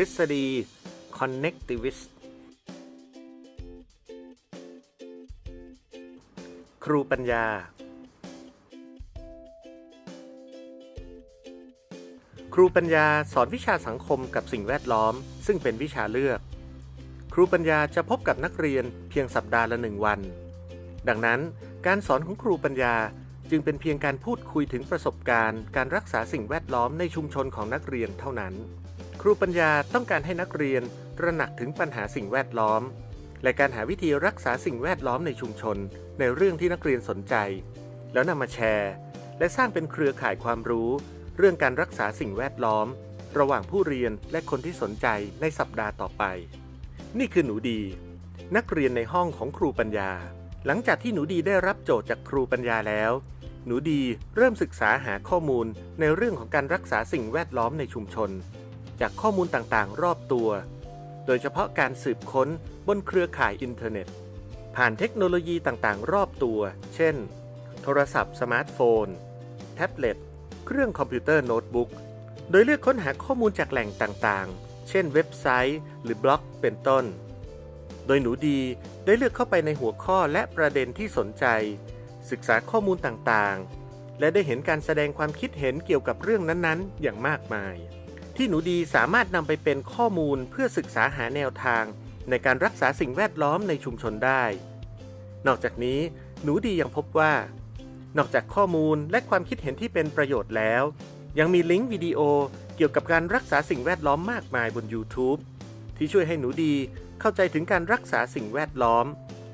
ทฤษฎี connectivist ครูปัญญา ครูปัญญาสอนวิชาสังคมกับสิ่งแวดล้อม ซึ่งเป็นวิชาเลือก ครูปัญญาจะพบกับนักเรียนเพียงสัปดาห์ละหนึ่งวัน ดังนั้นการสอนของครูปัญญาจึงเป็นเพียงการพูดคุยถึงประสบการณ์ การรักษาสิ่งแวดล้อมในชุมชนของนักเรียนเท่านั้น รูปัญญาต้องการให้นักเรียนตระหนักถึงปัญหาสิ่งแวดล้อม และการหาวิธีรักษาสิ่งแวดล้อมในชุมชน ในเรื่องที่นักเรียนสนใจ แล้วนำมาแชร์ และสร้างเป็นเครือข่ายความรู้ เรื่องการรักษาสิ่งแวดล้อม ระหว่างผู้เรียนและคนที่สนใจในสัปดาห์ต่อไป นี่คือหนูดี นักเรียนในห้องของครูปัญญา หลังจากที่หนูดีได้รับโจทย์จากครูปัญญาแล้ว หนูดีเริ่มศึกษาหาข้อมูลในเรื่องของการรักษาสิ่งแวดล้อมในชุมชน จากข้อมูลต่างๆ รอบตัว โดยเฉพาะการสืบค้นบนเครือข่ายอินเทอร์เน็ต ผ่านเทคโนโลยีต่างๆ รอบตัว เช่น โทรศัพท์สมาร์ทโฟน แท็บเล็ต เครื่องคอมพิวเตอร์โน้ตบุ๊ก โดยเลือกค้นหาข้อมูลจากแหล่งต่างๆ เช่นเว็บไซต์ หรือบล็อกเป็นต้น โดยหนูดีได้เลือกเข้าไปในหัวข้อและประเด็นที่สนใจ ศึกษาข้อมูลต่างๆ และได้เห็นการแสดงความคิดเห็นเกี่ยวกับเรื่องนั้นๆ อย่างมากมาย ที่หนูดีสามารถนำไปเป็นข้อมูลเพื่อศึกษาหาแนวทาง ในการรักษาสิ่งแวดล้อมในชุมชนได้ นอกจากนี้หนูดียังพบว่า นอกจากข้อมูลและความคิดเห็นที่เป็นประโยชน์แล้ว ยังมีลิงก์วิดีโอเกี่ยวกับการรักษาสิ่งแวดล้อมมากมายบน YouTube ที่ช่วยให้หนูดีเข้าใจถึงการรักษาสิ่งแวดล้อม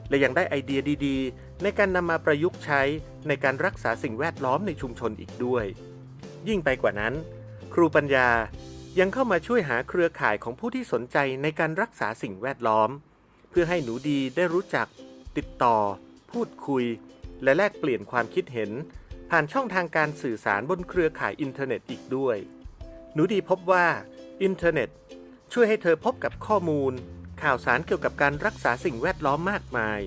และยังได้ไอเดียดีๆ ในการนำมาประยุกต์ใช้ในการรักษาสิ่งแวดล้อมในชุมชนอีกด้วย ยิ่งไปกว่านั้น ครูปัญญา ยังเข้ามาช่วยหาเครือข่ายของผู้ที่สนใจในการรักษาสิ่งแวดล้อม เพื่อให้หนูดีได้รู้จัก ติดต่อ พูดคุย และแลกเปลี่ยนความคิดเห็น ผ่านช่องทางการสื่อสารบนเครือข่ายอินเทอร์เน็ตอีกด้วย หนูดีพบว่าอินเทอร์เน็ต ช่วยให้เธอพบกับข้อมูล ข่าวสารเกี่ยวกับการรักษาสิ่งแวดล้อมมากมาย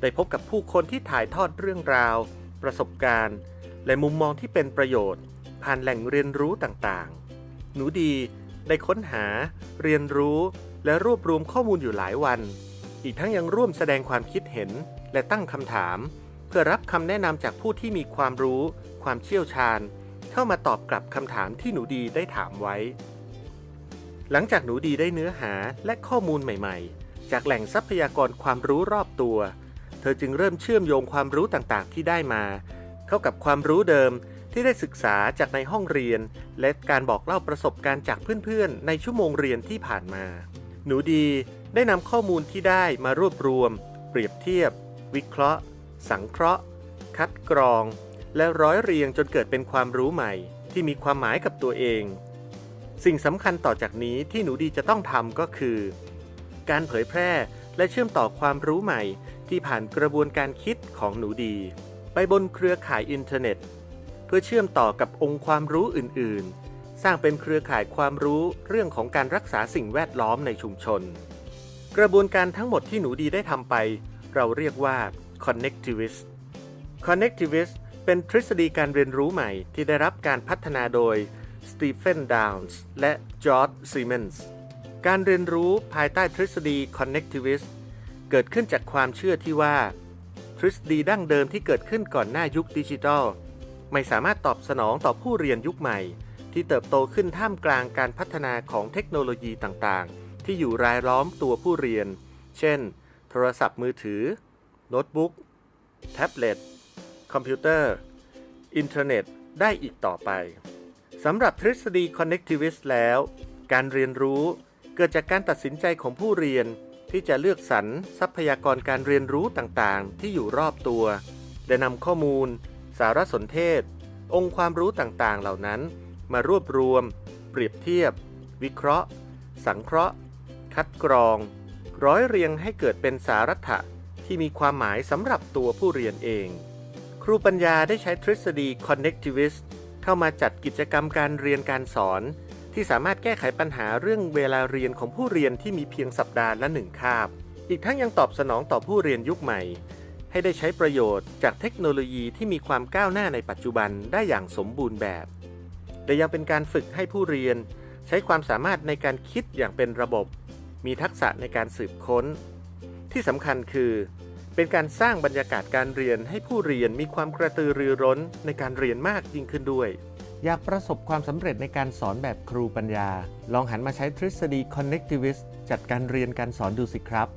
ได้พบกับผู้คนที่ถ่ายทอดเรื่องราว ประสบการณ์ และมุมมองที่เป็นประโยชน์ ผ่านแหล่งเรียนรู้ต่างๆ หนูดีได้ค้นหา เรียนรู้ และรวบรวมข้อมูลอยู่หลายวัน อีกทั้งยังร่วมแสดงความคิดเห็นและตั้งคำถาม เพื่อรับคำแนะนำจากผู้ที่มีความรู้ ความเชี่ยวชาญ เข้ามาตอบกลับคำถามที่หนูดีได้ถามไว้ หลังจากหนูดีได้เนื้อหาและข้อมูลใหม่ ๆ จากแหล่งทรัพยากรความรู้รอบตัว เธอจึงเริ่มเชื่อมโยงความรู้ต่างๆ ที่ได้มา เข้ากับความรู้เดิม ที่ได้ศึกษาจากในห้องเรียน และการบอกเล่าประสบการณ์จากเพื่อนๆ ในชั่วโมงเรียนที่ผ่านมา หนูดีได้นำข้อมูลที่ได้มารวบรวม เปรียบเทียบ วิเคราะห์ สังเคราะห์ คัดกรอง และร้อยเรียงจนเกิดเป็นความรู้ใหม่ ที่มีความหมายกับตัวเอง สิ่งสำคัญต่อจากนี้ที่หนูดีจะต้องทำก็คือ การเผยแพร่และเชื่อมต่อความรู้ใหม่ ที่ผ่านกระบวนการคิดของหนูดี ไปบนเครือข่ายอินเทอร์เน็ต พื่อเชื่อมต่อกับองค์ความรู้อื่น ๆ สร้างเป็นเครือข่ายความรู้เรื่องของการรักษาสิ่งแวดล้อมในชุมชน กระบวนการทั้งหมดที่หนูดีได้ทำไป เราเรียกว่า connectivist connectivist เป็นทฤษฎีการเรียนรู้ใหม่ที่ได้รับการพัฒนาโดยสตีเฟนดาวน์และจอร์จซีเมนส์การเรียนรู้ภายใต้ทฤษฎี connectivist เกิดขึ้นจากความเชื่อที่ว่า ทฤษฎีดั้งเดิมที่เกิดขึ้นก่อนหน้ายุคดิจิทัล ไม่สามารถตอบสนองต่อผู้เรียนยุคใหม่ ที่เติบโตขึ้นท่ามกลางการพัฒนาของเทคโนโลยีต่างๆ ที่อยู่รายล้อมตัวผู้เรียน เช่น โทรศัพท์มือถือ โน้ตบุ๊ก แท็บเล็ต คอมพิวเตอร์ อินเทอร์เน็ต ได้อีกต่อไป สำหรับทฤษฎี connectivist แล้ว การเรียนรู้เกิดจากการตัดสินใจของผู้เรียนที่จะเลือกสรรทรัพยากรการเรียนรู้ต่างๆ ที่อยู่รอบตัว และนำข้อมูล สารสนเทศ องค์ความรู้ต่างๆ เหล่านั้น มารวบรวม เปรียบเทียบ วิเคราะห์ สังเคราะห์ คัดกรอง ร้อยเรียงให้เกิดเป็นสารัตถะที่มีความหมายสำหรับตัวผู้เรียนเอง ครูปัญญาได้ใช้ทฤษฎี connectivist เข้ามาจัดกิจกรรมการเรียนการสอน ที่สามารถแก้ไขปัญหาเรื่องเวลาเรียนของผู้เรียนที่มีเพียงสัปดาห์ละหนึ่งคาบ อีกทั้งยังตอบสนองต่อผู้เรียนยุคใหม่ ให้ได้ใช้ประโยชน์จากเทคโนโลยีที่มีความก้าวหน้าในปัจจุบันได้อย่างสมบูรณ์แบบและยังเป็นการฝึกให้ผู้เรียน ใช้ความสามารถในการคิดอย่างเป็นระบบ มีทักษะในการสืบค้น ที่สำคัญคือ เป็นการสร้างบรรยากาศการเรียนให้ผู้เรียนมีความกระตือรือร้นในการเรียนมากยิ่งขึ้นด้วย อยากประสบความสำเร็จในการสอนแบบครูปัญญา ลองหันมาใช้ทฤษฎี connectivist จัดการเรียนการสอนดูสิครับ